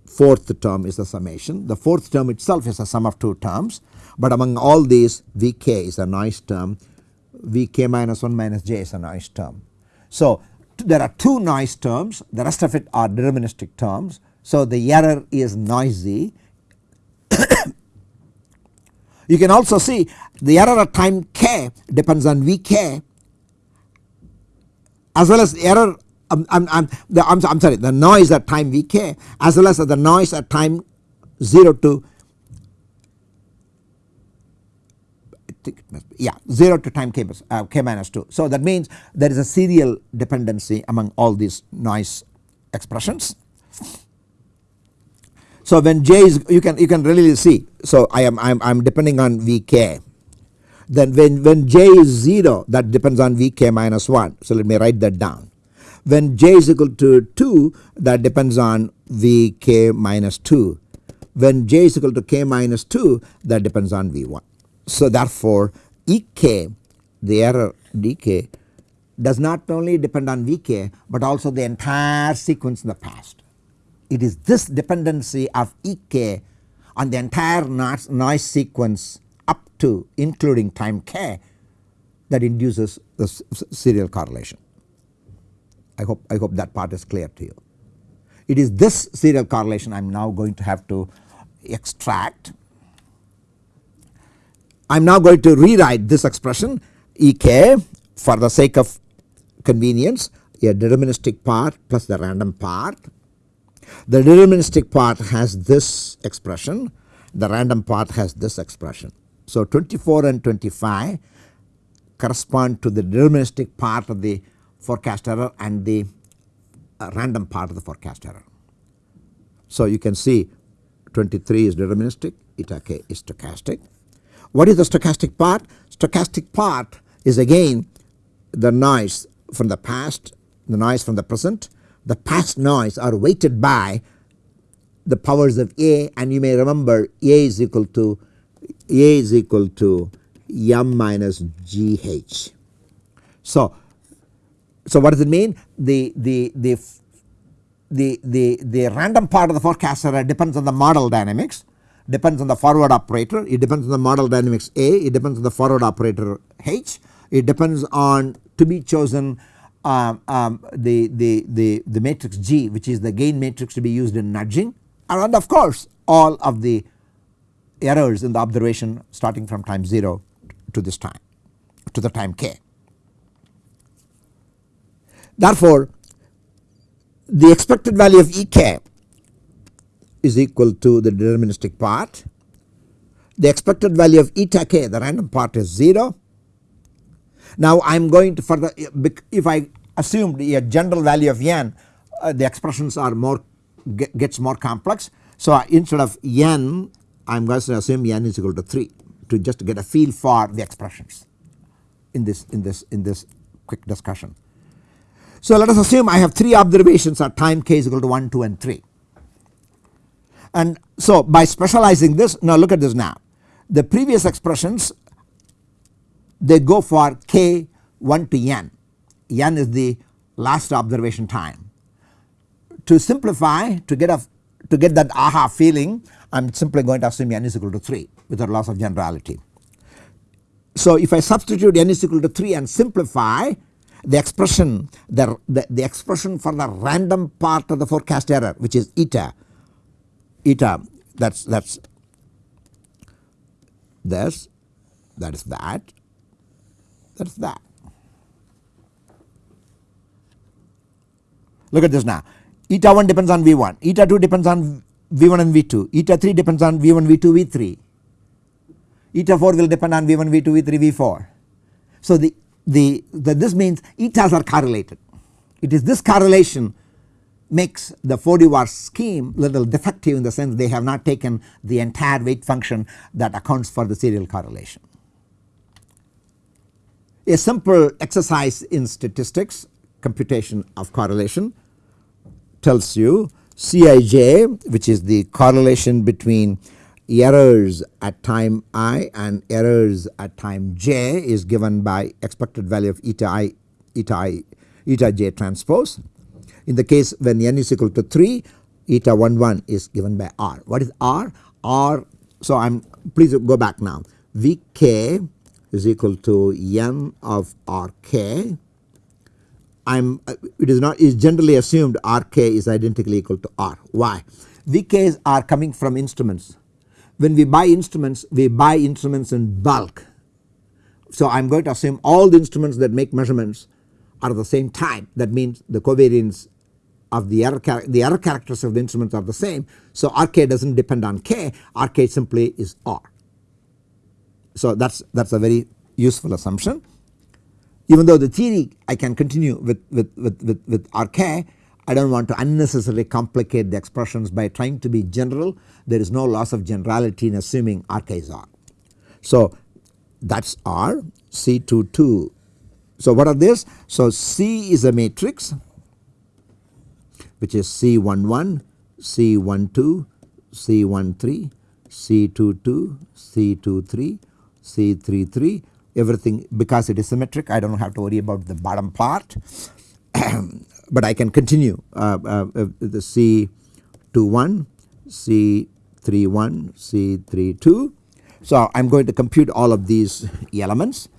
Speaker 1: fourth term is the summation. The fourth term itself is a sum of two terms but among all these Vk is a noise term Vk minus 1 minus j is a noise term. So there are two noise terms the rest of it are deterministic terms. So the error is noisy. [coughs] you can also see the error at time k depends on Vk as well as the error I'm, I'm, I'm, the, I'm, I'm sorry the noise at time Vk as well as the noise at time 0 to yeah 0 to time k, uh, k minus 2. So that means there is a serial dependency among all these noise expressions. So when j is you can you can really see so I am I am, I am depending on Vk. then when, when j is 0 that depends on Vk minus 1. So let me write that down. When j is equal to 2 that depends on Vk minus 2. When j is equal to k minus 2 that depends on V1. So therefore Ek the error dk does not only depend on Vk but also the entire sequence in the past. It is this dependency of Ek on the entire noise sequence up to including time k that induces the serial correlation. I hope I hope that part is clear to you. It is this serial correlation I am now going to have to extract. I am now going to rewrite this expression Ek for the sake of convenience a deterministic part plus the random part. The deterministic part has this expression the random part has this expression. So 24 and 25 correspond to the deterministic part of the forecast error and the uh, random part of the forecast error. So you can see 23 is deterministic eta k is stochastic. What is the stochastic part? Stochastic part is again the noise from the past, the noise from the present. The past noise are weighted by the powers of A and you may remember A is equal to A is equal to m minus GH. So, so what does it mean? The, the, the, the, the, the random part of the forecaster depends on the model dynamics, depends on the forward operator, it depends on the model dynamics A, it depends on the forward operator H, it depends on to be chosen um, um, the, the, the, the matrix G which is the gain matrix to be used in nudging and of course all of the errors in the observation starting from time 0 to this time to the time k. Therefore, the expected value of Ek is equal to the deterministic part. The expected value of eta k the random part is 0. Now I am going to further if I assumed a general value of n uh, the expressions are more gets more complex. So instead of n I am going to assume n is equal to 3 to just get a feel for the expressions in this in this in this quick discussion. So let us assume I have 3 observations at time k is equal to 1, 2 and 3. And so by specializing this now look at this now the previous expressions they go for k 1 to n, n is the last observation time to simplify to get a to get that aha feeling I am simply going to assume n is equal to 3 without loss of generality. So if I substitute n is equal to 3 and simplify the expression the, the, the expression for the random part of the forecast error which is eta eta that is that is this that is that that is that. Look at this now eta 1 depends on V1, eta 2 depends on V1 and V2, eta 3 depends on V1, V2, V3, eta 4 will depend on V1, V2, V3, V4. So the, the, the this means etas are correlated. It is this correlation makes the 4D Var scheme little defective in the sense they have not taken the entire weight function that accounts for the serial correlation. A simple exercise in statistics computation of correlation tells you Cij which is the correlation between errors at time i and errors at time j is given by expected value of eta i eta i eta j transpose. In the case when n is equal to 3 eta 1 1 is given by r. What is r? r so I am please go back now Vk is equal to n of Rk I am uh, it is not is generally assumed Rk is identically equal to R. Why? Vk's are coming from instruments. When we buy instruments we buy instruments in bulk. So I am going to assume all the instruments that make measurements are the same type that means the covariance of the error the error characters of the instruments are the same. So Rk does not depend on k Rk simply is R. So that is that is a very useful assumption even though the theory I can continue with, with, with, with, with RK I do not want to unnecessarily complicate the expressions by trying to be general there is no loss of generality in assuming RK is R. So that is R C22. So what are this? So C is a matrix which is C11, C12, C13, C22, C23, C33 everything because it is symmetric I do not have to worry about the bottom part. [clears throat] But I can continue uh, uh, uh the C21, C31, C32. So I am going to compute all of these elements.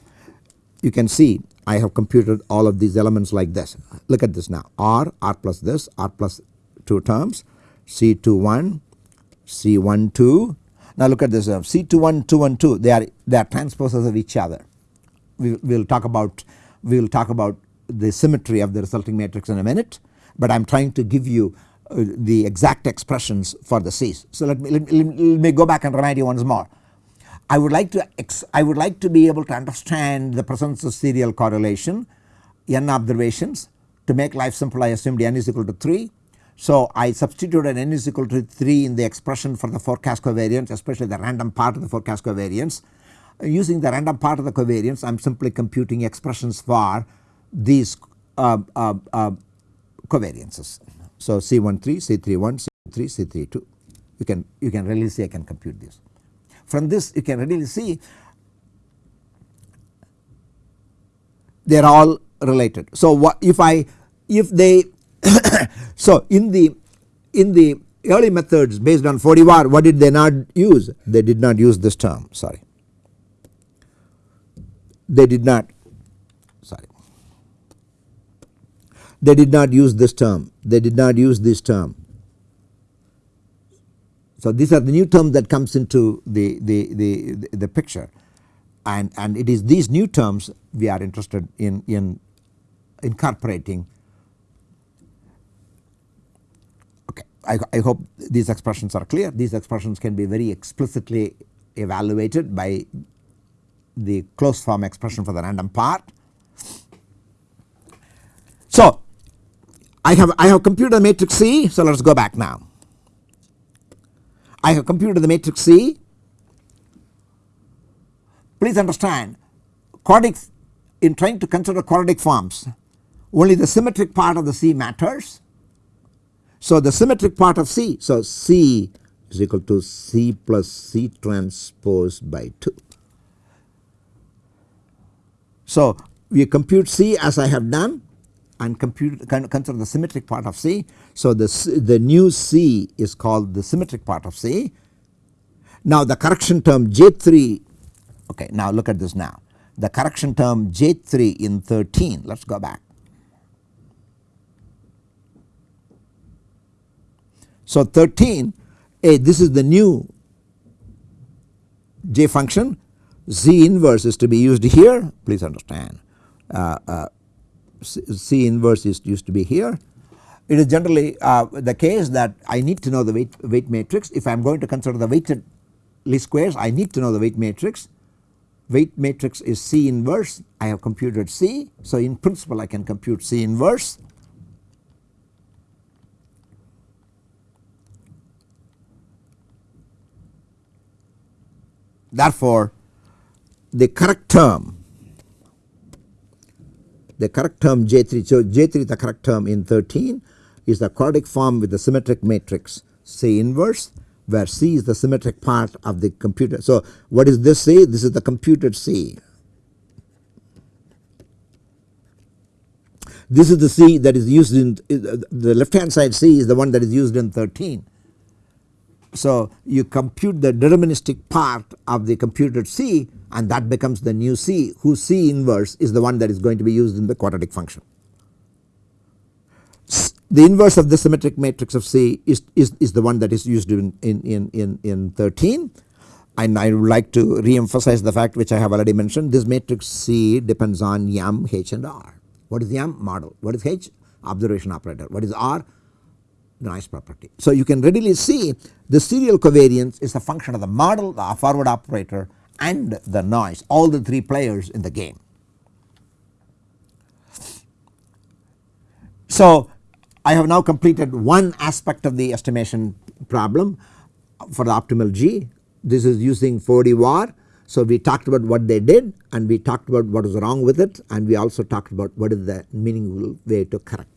Speaker 1: You can see I have computed all of these elements like this. Look at this now R, R plus this, R plus 2 terms C21, C12 now look at this uh, C21, 2 and 2 they are they are transposes of each other. We will talk about we will talk about the symmetry of the resulting matrix in a minute but I am trying to give you uh, the exact expressions for the C's. So let me, let me, let me go back and remind you once more. I would like to I would like to be able to understand the presence of serial correlation n observations to make life simple I assumed n is equal to 3 so I substituted n is equal to 3 in the expression for the forecast covariance especially the random part of the forecast covariance. Using the random part of the covariance I am simply computing expressions for these uh, uh, uh, covariances. So C13, C31, C3, C32 you can you can really see I can compute this. From this you can really see they are all related. So what if I if they [coughs] so in the in the early methods based on 4D Var what did they not use? They did not use this term sorry. They did not sorry. They did not use this term. They did not use this term. So these are the new terms that comes into the, the, the, the picture and, and it is these new terms we are interested in, in incorporating I, I hope these expressions are clear. These expressions can be very explicitly evaluated by the closed form expression for the random part. So I have I have computed the matrix C so let us go back now. I have computed the matrix C. Please understand quadratic in trying to consider quadratic forms only the symmetric part of the C matters so the symmetric part of C, so C is equal to C plus C transpose by 2. So we compute C as I have done and compute consider the symmetric part of C. So the, the new C is called the symmetric part of C. Now the correction term J3 okay now look at this now the correction term J3 in 13 let us go back So 13 a this is the new j function. Z inverse is to be used here. Please understand. Uh, uh, c inverse is used to be here. It is generally uh, the case that I need to know the weight, weight matrix. If I am going to consider the weighted least squares I need to know the weight matrix. Weight matrix is C inverse. I have computed C. So in principle I can compute C inverse Therefore, the correct term the correct term J3 so J3 the correct term in 13 is the quadratic form with the symmetric matrix C inverse where C is the symmetric part of the computer. So what is this C? This is the computed C. This is the C that is used in the left hand side C is the one that is used in 13 so you compute the deterministic part of the computed C and that becomes the new C whose C inverse is the one that is going to be used in the quadratic function. The inverse of the symmetric matrix of C is, is, is the one that is used in, in, in, in, in 13 and I would like to re-emphasize the fact which I have already mentioned this matrix C depends on M, H and R. What is M? Model. What is H? Observation operator. What is R? Noise property. So you can readily see the serial covariance is a function of the model, the forward operator and the noise all the three players in the game. So I have now completed one aspect of the estimation problem for the optimal G. This is using 4D var. So we talked about what they did and we talked about what was wrong with it and we also talked about what is the meaningful way to correct.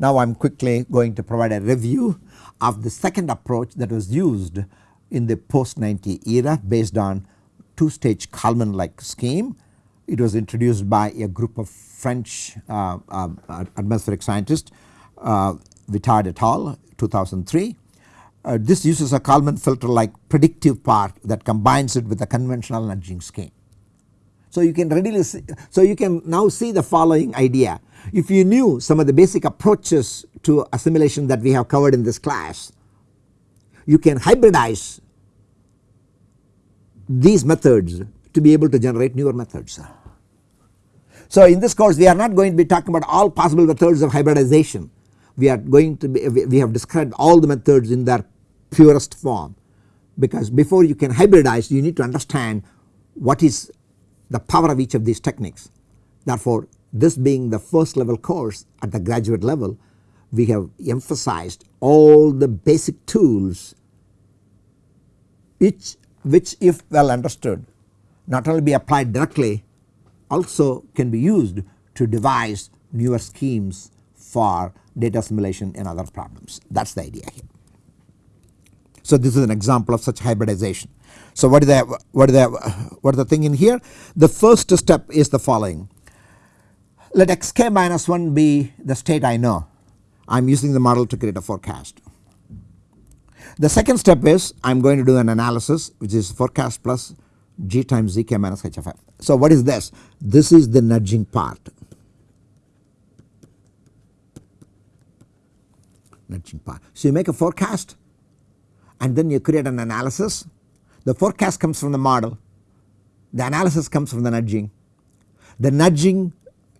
Speaker 1: Now I am quickly going to provide a review of the second approach that was used in the post 90 era based on two stage Kalman like scheme. It was introduced by a group of French uh, uh, atmospheric scientists uh, Vidard et al 2003 uh, this uses a Kalman filter like predictive part that combines it with a conventional nudging scheme. So you can readily see, so you can now see the following idea. If you knew some of the basic approaches to assimilation that we have covered in this class, you can hybridize these methods to be able to generate newer methods. So in this course we are not going to be talking about all possible methods of hybridization we are going to be we have described all the methods in their purest form because before you can hybridize you need to understand what is the power of each of these techniques. Therefore this being the first level course at the graduate level we have emphasized all the basic tools each which if well understood not only be applied directly also can be used to devise newer schemes for data assimilation and other problems that is the idea here. So this is an example of such hybridization. So what is the what is the what is the thing in here? The first step is the following. Let xk minus 1 be the state I know. I am using the model to create a forecast. The second step is I am going to do an analysis which is forecast plus g times zk minus hff. So what is this? This is the nudging part. nudging part. So you make a forecast and then you create an analysis. The forecast comes from the model, the analysis comes from the nudging. The nudging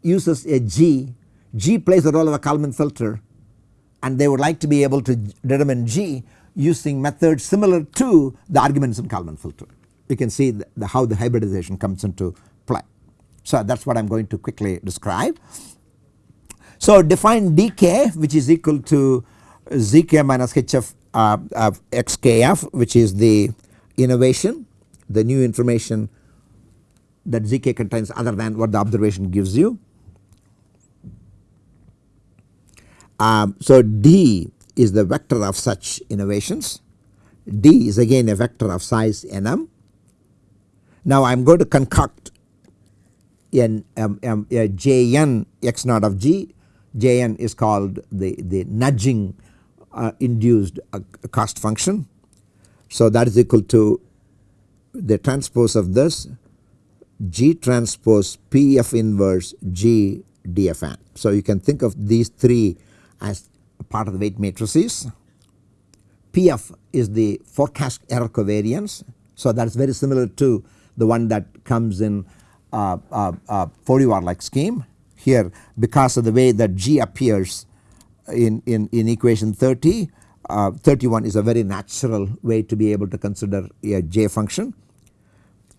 Speaker 1: uses a G, G plays the role of a Kalman filter and they would like to be able to determine G using methods similar to the arguments in Kalman filter. You can see the, the, how the hybridization comes into play. So that is what I am going to quickly describe. So define dk which is equal to zk minus hf uh, of xkf which is the innovation the new information that zk contains other than what the observation gives you. Um, so d is the vector of such innovations d is again a vector of size nm. Now I am going to concoct n um, um, a jn x naught of g jn is called the, the nudging uh, induced a cost function. So that is equal to the transpose of this G transpose PF inverse G. So you can think of these three as part of the weight matrices. PF is the forecast error covariance. So that is very similar to the one that comes in uh, uh, uh, 4D Var like scheme. Here because of the way that G appears in, in, in equation 30 uh, 31 is a very natural way to be able to consider a J function.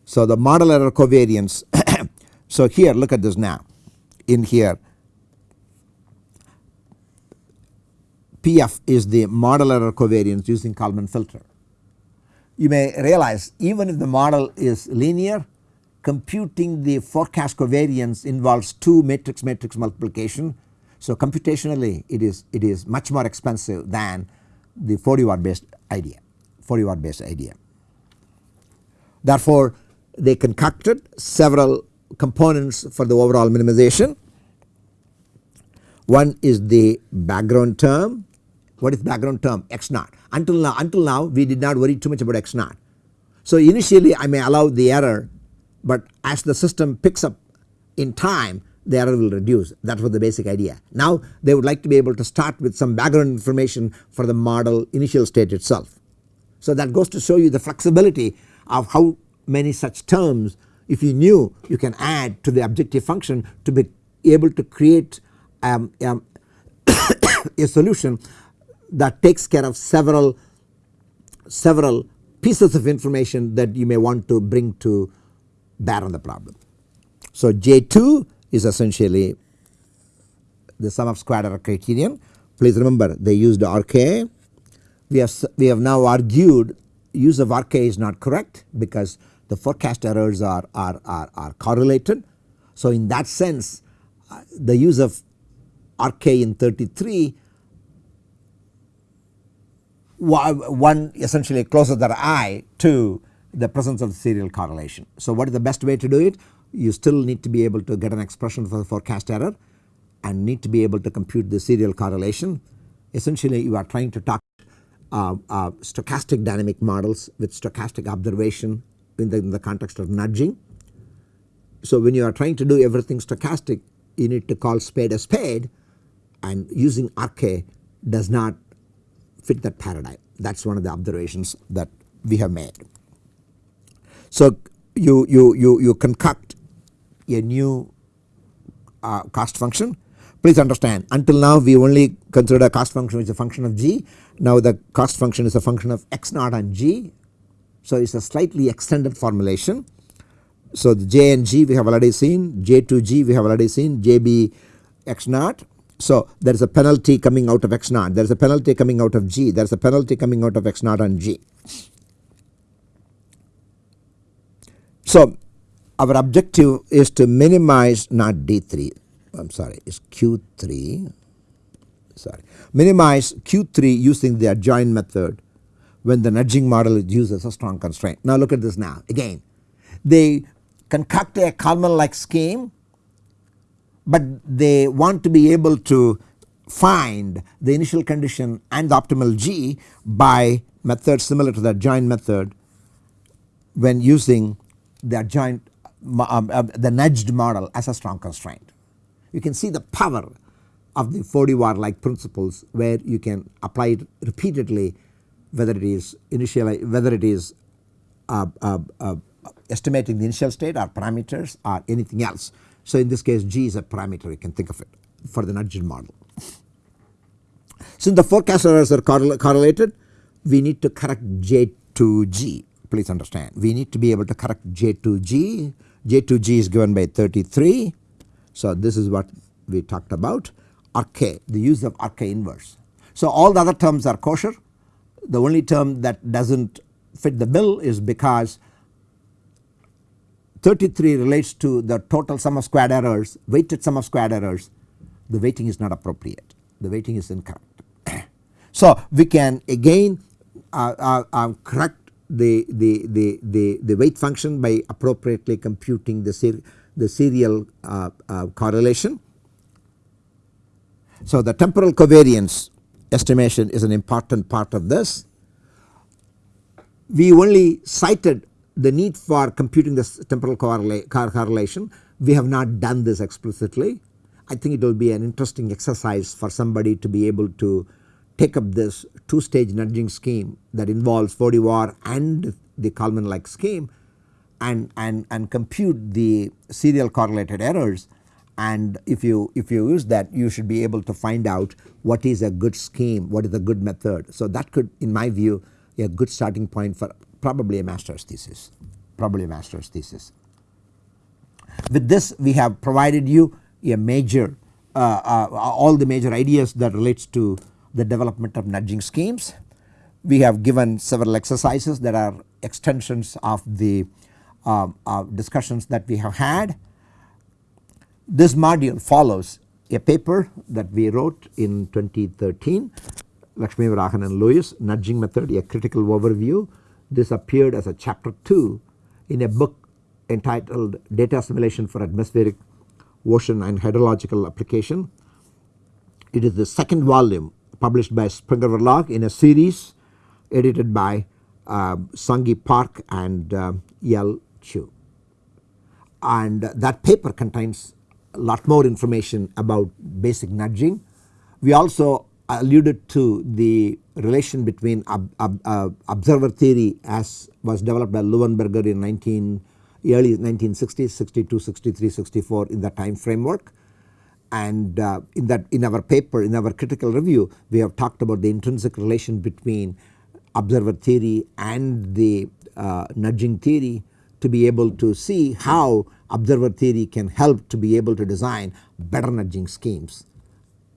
Speaker 1: So the model error covariance [coughs] so here look at this now in here PF is the model error covariance using Kalman filter. You may realize even if the model is linear computing the forecast covariance involves two matrix matrix multiplication so computationally it is it is much more expensive than the 4D Var based idea 4D Var based idea. Therefore they concocted several components for the overall minimization. One is the background term. What is background term? X naught. Until now, until now we did not worry too much about X naught. So initially I may allow the error but as the system picks up in time the error will reduce that was the basic idea. Now they would like to be able to start with some background information for the model initial state itself. So that goes to show you the flexibility of how many such terms if you knew you can add to the objective function to be able to create um, um, [coughs] a solution that takes care of several several pieces of information that you may want to bring to bear on the problem. So J2 is essentially the sum of squared error criterion. Please remember they used RK. We have, we have now argued use of RK is not correct because the forecast errors are, are, are, are correlated. So in that sense uh, the use of RK in 33 one essentially closes their eye to the presence of serial correlation. So what is the best way to do it? You still need to be able to get an expression for the forecast error and need to be able to compute the serial correlation. Essentially you are trying to talk uh, uh, stochastic dynamic models with stochastic observation in the, in the context of nudging. So when you are trying to do everything stochastic you need to call spade a spade and using RK does not fit that paradigm that is one of the observations that we have made. So you, you, you, you concoct a new uh, cost function please understand until now we only considered a cost function which is a function of g now the cost function is a function of x naught and g. So it is a slightly extended formulation. So the j and g we have already seen j to g we have already seen j b x naught. So there is a penalty coming out of x naught there is a penalty coming out of g. There is a penalty coming out of x naught and g. So our objective is to minimize not d3 I am sorry it is q3 sorry. Minimize Q3 using the adjoint method when the nudging model as a strong constraint. Now look at this now. Again they concoct a Kalman like scheme but they want to be able to find the initial condition and the optimal G by methods similar to the adjoint method when using the adjoint um, uh, the nudged model as a strong constraint. You can see the power of the 4D Var like principles where you can apply it repeatedly whether it is initial whether it is uh, uh, uh, estimating the initial state or parameters or anything else. So in this case G is a parameter. You can think of it for the nudged model. Since the forecast errors are correl correlated. We need to correct J to G. Please understand. We need to be able to correct J to G, J to G is given by 33. So this is what we talked about. RK the use of RK inverse. So all the other terms are kosher. The only term that does not fit the bill is because 33 relates to the total sum of squared errors weighted sum of squared errors the weighting is not appropriate the weighting is incorrect. [clears throat] so we can again uh, uh, uh, correct the, the, the, the, the weight function by appropriately computing the, ser the serial uh, uh, correlation so the temporal covariance estimation is an important part of this. We only cited the need for computing this temporal correla correlation. We have not done this explicitly. I think it will be an interesting exercise for somebody to be able to take up this two stage nudging scheme that involves 4D Var and the Kalman like scheme and, and, and compute the serial correlated errors and if you if you use that you should be able to find out what is a good scheme what is a good method. So that could in my view a good starting point for probably a master's thesis probably a master's thesis. With this we have provided you a major uh, uh, all the major ideas that relates to the development of nudging schemes. We have given several exercises that are extensions of the uh, uh discussions that we have had this module follows a paper that we wrote in 2013 Lakshmivarahan and Lewis nudging method a critical overview. This appeared as a chapter 2 in a book entitled data assimilation for atmospheric ocean and hydrological application. It is the second volume published by Springer Verlag in a series edited by uh, Seon Ki Park and uh, Yel Chu and that paper contains a lot more information about basic nudging. We also alluded to the relation between ob, ob, uh, observer theory as was developed by Luenberger in 19 early 1960s 62 63 64 in the time framework and uh, in that in our paper in our critical review we have talked about the intrinsic relation between observer theory and the uh, nudging theory to be able to see how observer theory can help to be able to design better nudging schemes.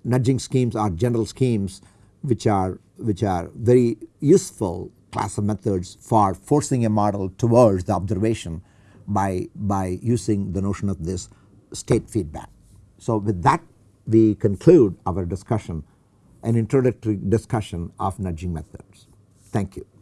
Speaker 1: Nudging schemes are general schemes which are which are very useful class of methods for forcing a model towards the observation by, by using the notion of this state feedback. So with that we conclude our discussion an introductory discussion of nudging methods. Thank you.